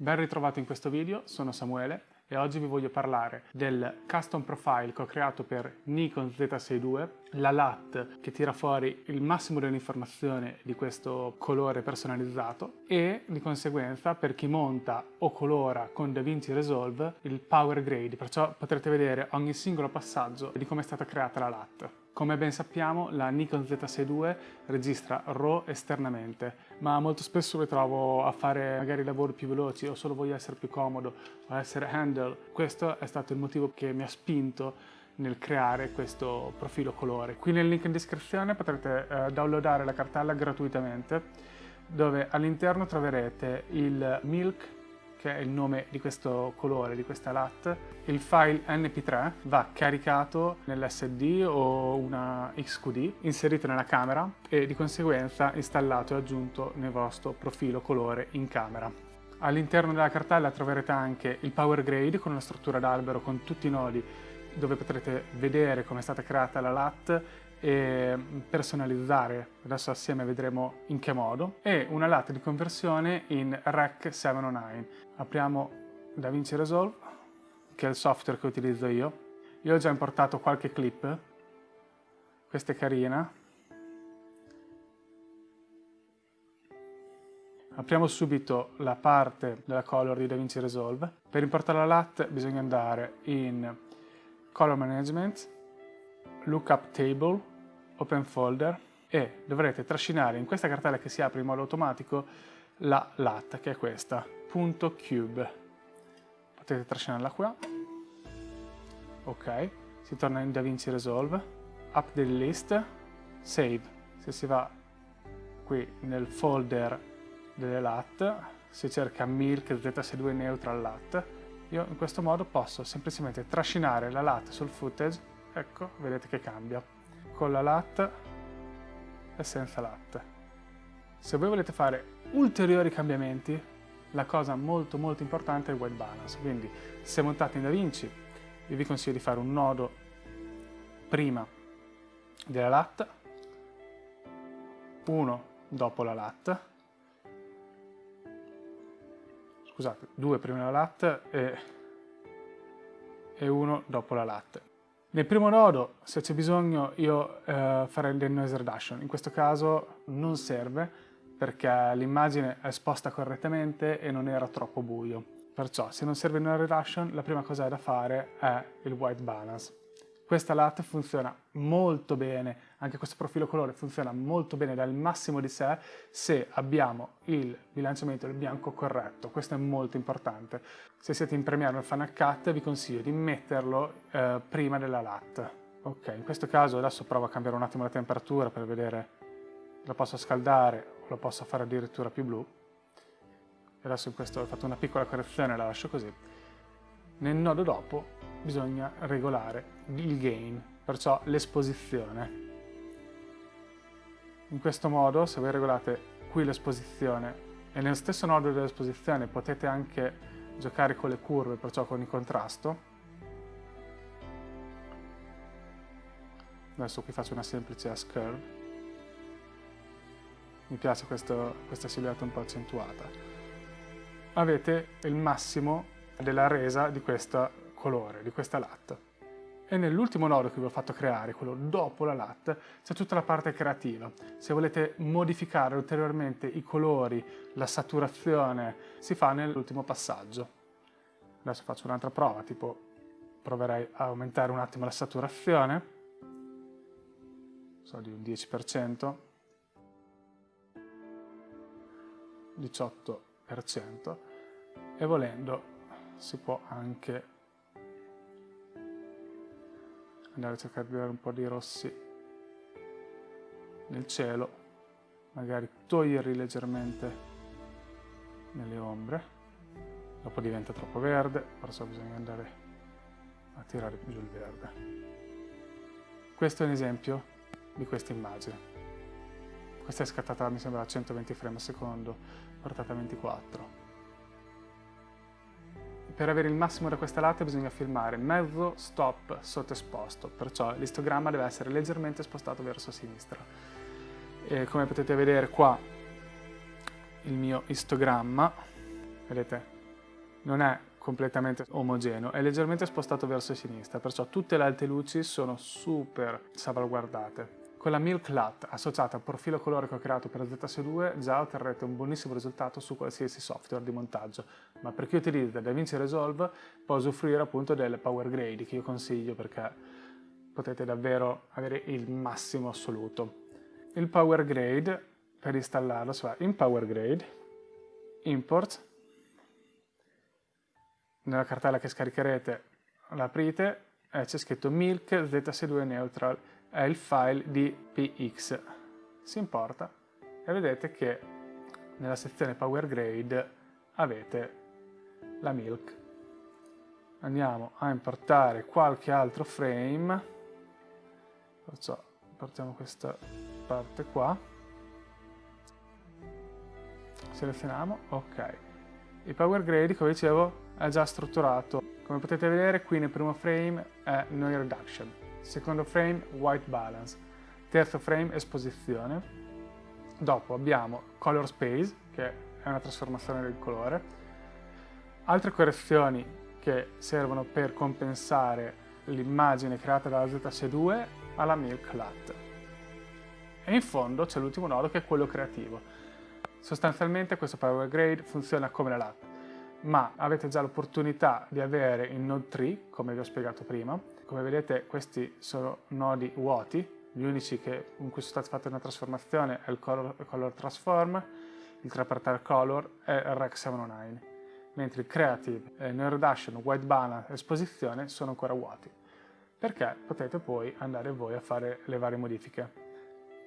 Ben ritrovato in questo video, sono Samuele e oggi vi voglio parlare del custom profile che ho creato per Nikon Z62, la LAT che tira fuori il massimo dell'informazione di questo colore personalizzato e di conseguenza per chi monta o colora con DaVinci Resolve il Power Grade, perciò potrete vedere ogni singolo passaggio di come è stata creata la LAT. Come ben sappiamo la Nikon Z62 registra RAW esternamente, ma molto spesso mi trovo a fare magari lavori più veloci o solo voglio essere più comodo o essere handle. Questo è stato il motivo che mi ha spinto nel creare questo profilo colore. Qui nel link in descrizione potrete eh, downloadare la cartella gratuitamente dove all'interno troverete il Milk che è il nome di questo colore, di questa LAT, il file NP3 va caricato nell'SD o una XQD, inserito nella camera e di conseguenza installato e aggiunto nel vostro profilo colore in camera. All'interno della cartella troverete anche il Power Grade con una struttura d'albero con tutti i nodi dove potrete vedere come è stata creata la LAT e personalizzare, adesso assieme vedremo in che modo, e una LAT di conversione in Rec 709. Apriamo DaVinci Resolve, che è il software che utilizzo io. Io ho già importato qualche clip, questa è carina. Apriamo subito la parte della color di DaVinci Resolve. Per importare la LAT bisogna andare in Color Management, Lookup Table, Open Folder e dovrete trascinare in questa cartella che si apre in modo automatico la LAT, che è questa, .cube. Potete trascinarla qua. Ok, si torna in DaVinci Resolve, Update List, Save. Se si va qui nel folder delle LAT, si cerca Milk Z62 Neutral LAT, io in questo modo posso semplicemente trascinare la LAT sul footage, ecco, vedete che cambia, con la LAT e senza LAT. Se voi volete fare ulteriori cambiamenti, la cosa molto molto importante è il white balance, quindi se montate in DaVinci io vi consiglio di fare un nodo prima della LAT, uno dopo la LAT, scusate, due prima della LAT e, e uno dopo la LAT. Nel primo nodo, se c'è bisogno, io eh, farei il noise reduction. In questo caso non serve, perché l'immagine è esposta correttamente e non era troppo buio. Perciò se non serve una reduction la prima cosa da fare è il white balance. Questa LAT funziona molto bene, anche questo profilo colore funziona molto bene dal massimo di sé se abbiamo il bilanciamento del bianco corretto, questo è molto importante. Se siete in Premiere o Final Cut vi consiglio di metterlo eh, prima della LAT. Ok, in questo caso adesso provo a cambiare un attimo la temperatura per vedere la posso scaldare lo posso fare addirittura più blu. Adesso in questo ho fatto una piccola correzione, la lascio così. Nel nodo dopo bisogna regolare il gain, perciò l'esposizione. In questo modo, se voi regolate qui l'esposizione e nello stesso nodo dell'esposizione potete anche giocare con le curve, perciò con il contrasto, adesso qui faccio una semplice S-curve, mi piace questo, questa silhouette un po' accentuata. Avete il massimo della resa di questo colore, di questa latte. E nell'ultimo nodo che vi ho fatto creare, quello dopo la LAT, c'è tutta la parte creativa. Se volete modificare ulteriormente i colori, la saturazione, si fa nell'ultimo passaggio. Adesso faccio un'altra prova, tipo proverei a aumentare un attimo la saturazione, so di un 10%, 18% e volendo si può anche andare a cercare di dare un po' di rossi nel cielo, magari toglierli leggermente nelle ombre, dopo diventa troppo verde, perciò bisogna andare a tirare giù il verde. Questo è un esempio di questa immagine. Questa è scattata, mi sembra, a 120 frame al secondo, portata a 24. Per avere il massimo da questa latte bisogna filmare mezzo stop sottoesposto, perciò l'istogramma deve essere leggermente spostato verso sinistra. E come potete vedere qua il mio istogramma, vedete, non è completamente omogeneo, è leggermente spostato verso sinistra, perciò tutte le alte luci sono super salvaguardate. Con la Milk LUT associata al profilo colorico creato per ZS2 già otterrete un buonissimo risultato su qualsiasi software di montaggio, ma per chi utilizza DaVinci Resolve può usufruire appunto del Power Grade che io consiglio perché potete davvero avere il massimo assoluto. Il Power Grade per installarlo si va in Power Grade, Import, nella cartella che scaricherete l'aprite e c'è scritto Milk ZS2 Neutral è il file di px. Si importa e vedete che nella sezione Power Grade avete la milk. Andiamo a importare qualche altro frame, perciò importiamo questa parte qua, selezioniamo, ok. Il Power Grade, come dicevo, è già strutturato. Come potete vedere qui nel primo frame è Noise Reduction, secondo frame white balance, terzo frame esposizione, dopo abbiamo color space che è una trasformazione del colore, altre correzioni che servono per compensare l'immagine creata dalla ZS2 alla Milk LUT. E in fondo c'è l'ultimo nodo che è quello creativo. Sostanzialmente questo Power Grade funziona come la LUT, ma avete già l'opportunità di avere il Node 3, come vi ho spiegato prima, come vedete questi sono nodi vuoti, gli unici che, in cui sono stati fatte una trasformazione è il Color, color Transform, il Tripartite Color e il Rec 709, mentre il Creative, eh, Node Reduction, White Balance Esposizione sono ancora vuoti, perché potete poi andare voi a fare le varie modifiche.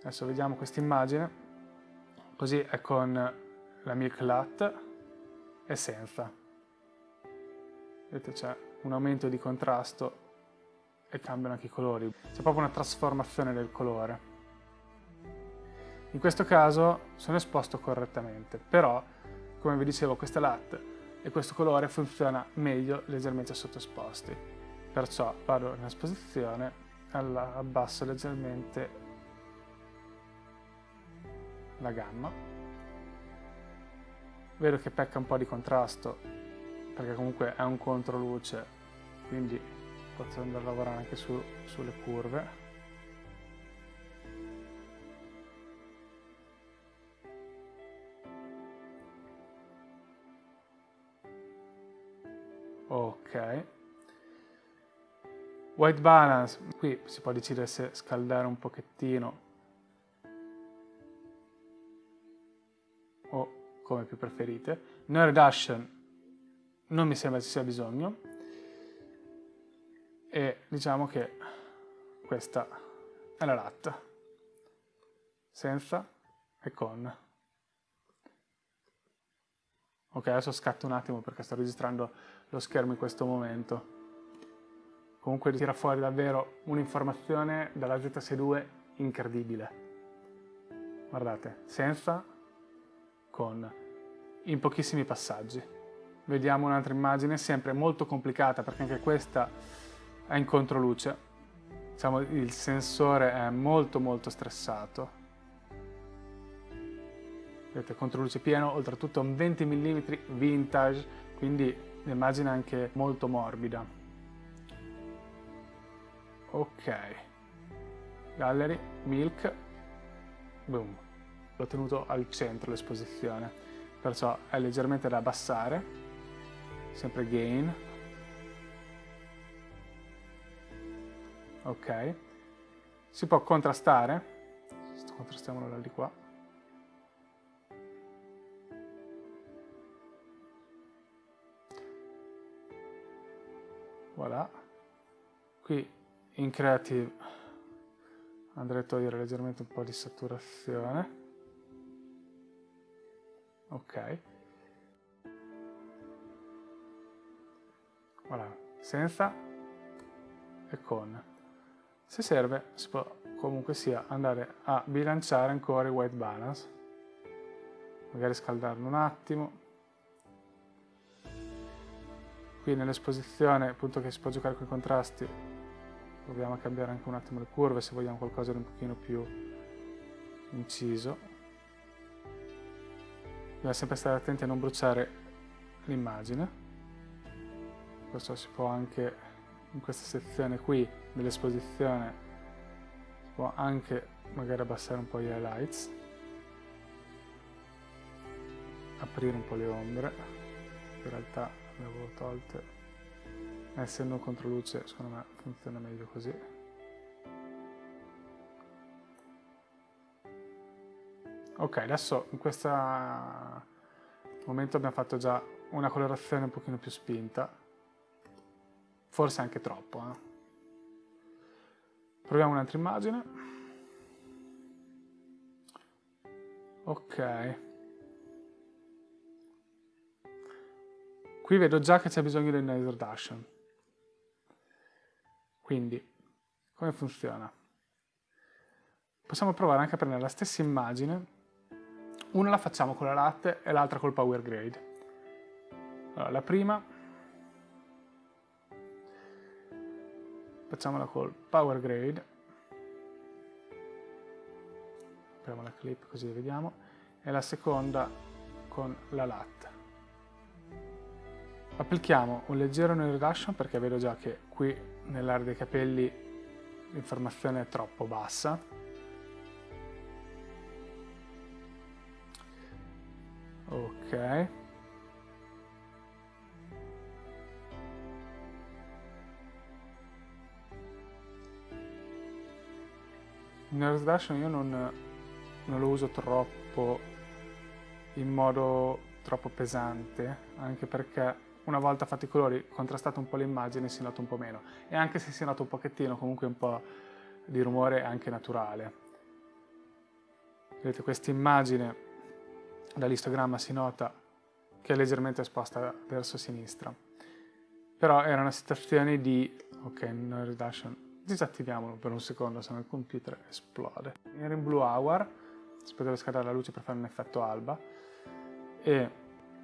Adesso vediamo questa immagine, così è con la Milk Lat e senza. Vedete c'è un aumento di contrasto e cambiano anche i colori. C'è proprio una trasformazione del colore. In questo caso sono esposto correttamente, però, come vi dicevo, questa LUT e questo colore funziona meglio leggermente sottoesposti. Perciò vado in esposizione, abbasso leggermente la gamma. Vedo che pecca un po' di contrasto, perché comunque è un controluce, quindi posso andare a lavorare anche su, sulle curve. Ok. White balance, qui si può decidere se scaldare un pochettino o come più preferite. No reduction non mi sembra ci sia bisogno e diciamo che questa è la latta senza e con. Ok adesso scatto un attimo perché sto registrando lo schermo in questo momento. Comunque tira fuori davvero un'informazione dalla ZS2 incredibile. Guardate senza con. In pochissimi passaggi. Vediamo un'altra immagine sempre molto complicata perché anche questa è in controluce. Diciamo, il sensore è molto molto stressato. Vedete, controluce pieno, oltretutto un 20 mm vintage, quindi l'immagine è anche molto morbida. Ok. Gallery, Milk, boom. L'ho tenuto al centro l'esposizione, perciò è leggermente da abbassare, sempre gain, ok. Si può contrastare? Contrastiamolo da di qua. Voilà. Qui in creative andrei a togliere leggermente un po' di saturazione. Ok. Voilà. Senza e con se serve si può comunque sia andare a bilanciare ancora il white balance, magari scaldarlo un attimo. Qui nell'esposizione appunto che si può giocare con i contrasti proviamo a cambiare anche un attimo le curve se vogliamo qualcosa di un pochino più inciso. Bisogna sempre stare attenti a non bruciare l'immagine. perciò si può anche in questa sezione qui dell'esposizione si può anche magari abbassare un po' gli highlights. Aprire un po' le ombre. In realtà le avevo tolte essendo contro luce secondo me funziona meglio così. Ok adesso in questo momento abbiamo fatto già una colorazione un pochino più spinta forse anche troppo eh? proviamo un'altra immagine ok Qui vedo già che c'è bisogno del noise reduction. Quindi, come funziona? Possiamo provare anche a prendere la stessa immagine, una la facciamo con la latte e l'altra col power grade. Allora, la prima facciamola col power grade, apriamo la clip così vediamo, e la seconda con la latte. Applichiamo un leggero nail reduction perché vedo già che qui nell'area dei capelli l'informazione è troppo bassa. Ok. Il nail reduction io non, non lo uso troppo in modo troppo pesante, anche perché una volta fatti i colori, contrastato un po' l'immagine, si nota un po' meno. E anche se si nota un pochettino, comunque un po' di rumore anche naturale. Vedete, questa immagine dall'istogramma si nota che è leggermente esposta verso sinistra. Però era una situazione di... ok, no reduction. Disattiviamolo per un secondo, se no il computer esplode. Era in blue hour, si poteva scaldare la luce per fare un effetto alba, e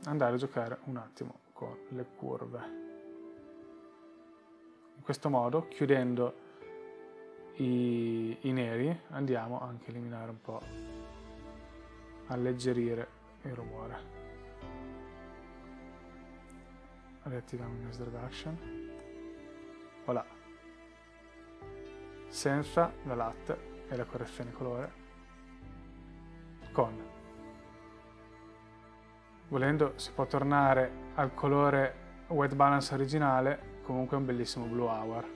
andare a giocare un attimo con le curve. In questo modo, chiudendo i, i neri, andiamo anche a eliminare un po', alleggerire il rumore. Riattiviamo il noise reduction. Voilà. Senza la latte e la correzione colore. Con Volendo si può tornare al colore white balance originale, comunque un bellissimo blue hour.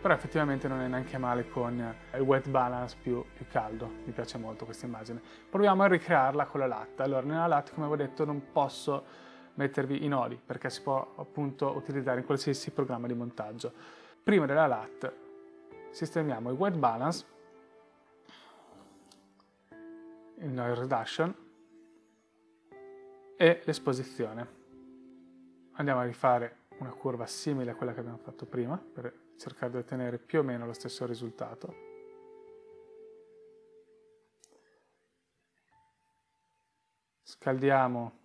Però effettivamente non è neanche male con il white balance più, più caldo, mi piace molto questa immagine. Proviamo a ricrearla con la latte. Allora, nella latte, come avevo detto, non posso mettervi i nodi, perché si può appunto utilizzare in qualsiasi programma di montaggio. Prima della latte sistemiamo il white balance il noise reduction e l'esposizione. Andiamo a rifare una curva simile a quella che abbiamo fatto prima per cercare di ottenere più o meno lo stesso risultato. Scaldiamo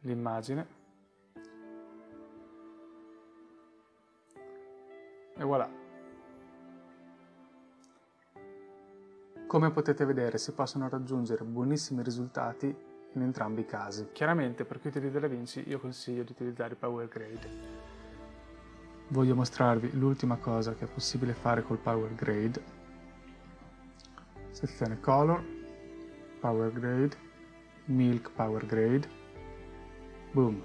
l'immagine e voilà. Come potete vedere si possono raggiungere buonissimi risultati in entrambi i casi. Chiaramente per chi utilizza DaVinci io consiglio di utilizzare Power Grade. Voglio mostrarvi l'ultima cosa che è possibile fare col Power Grade. Sezione Color, Power Grade, Milk Power Grade. Boom!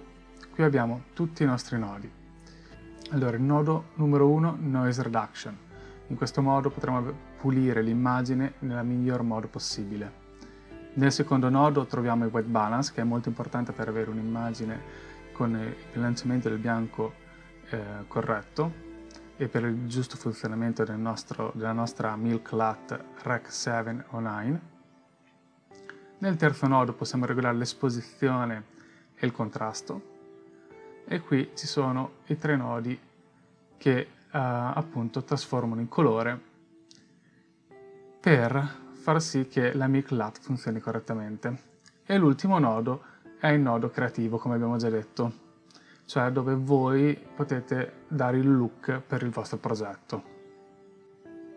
Qui abbiamo tutti i nostri nodi. Allora, il nodo numero 1, Noise Reduction. In questo modo potremo pulire l'immagine nel miglior modo possibile. Nel secondo nodo troviamo il white balance che è molto importante per avere un'immagine con il bilanciamento del bianco eh, corretto e per il giusto funzionamento del nostro, della nostra Milk Lat Rec 7 o 9. Nel terzo nodo possiamo regolare l'esposizione il contrasto e qui ci sono i tre nodi che eh, appunto trasformano in colore per far sì che la MICLAT funzioni correttamente. E l'ultimo nodo è il nodo creativo, come abbiamo già detto, cioè dove voi potete dare il look per il vostro progetto.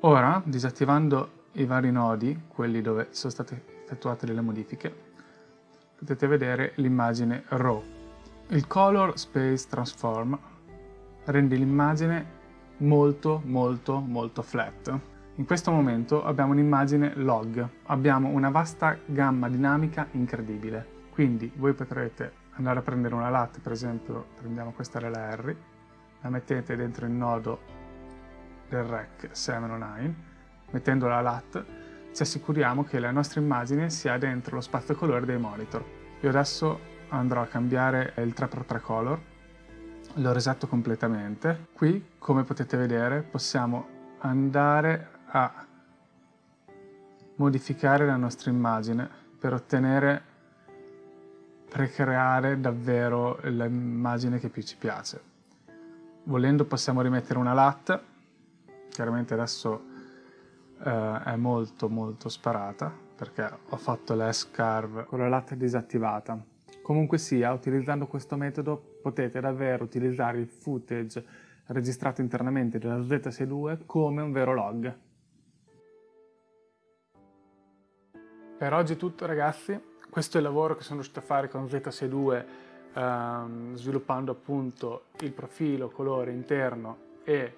Ora, disattivando i vari nodi, quelli dove sono state effettuate delle modifiche, potete vedere l'immagine RAW. Il Color Space Transform rende l'immagine molto molto molto flat. In questo momento abbiamo un'immagine log, abbiamo una vasta gamma dinamica incredibile. Quindi voi potrete andare a prendere una LAT, per esempio prendiamo questa RLR, la mettete dentro il nodo del REC 709, mettendo la LAT ci assicuriamo che la nostra immagine sia dentro lo spazio colore dei monitor. Io adesso andrò a cambiare il 3x3 color, lo resetto completamente. Qui, come potete vedere, possiamo andare a modificare la nostra immagine per ottenere, per davvero l'immagine che più ci piace. Volendo possiamo rimettere una LAT, chiaramente adesso eh, è molto molto sparata perché ho fatto l'S-Carve con la LAT disattivata. Comunque sia, utilizzando questo metodo potete davvero utilizzare il footage registrato internamente dalla Z62 come un vero log. Per oggi è tutto ragazzi, questo è il lavoro che sono riuscito a fare con Z62 ehm, sviluppando appunto il profilo colore interno e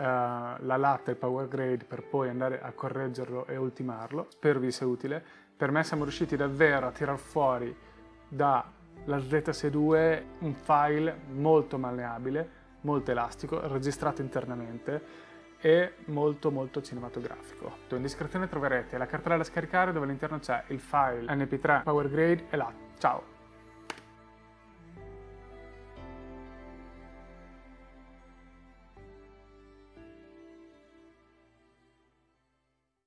la latta e il power grade per poi andare a correggerlo e ultimarlo. Spero vi sia utile. Per me siamo riusciti davvero a tirar fuori dalla ZS2 un file molto malleabile, molto elastico, registrato internamente e molto molto cinematografico. In descrizione troverete la cartella da scaricare dove all'interno c'è il file mp3 power grade e latte. Ciao!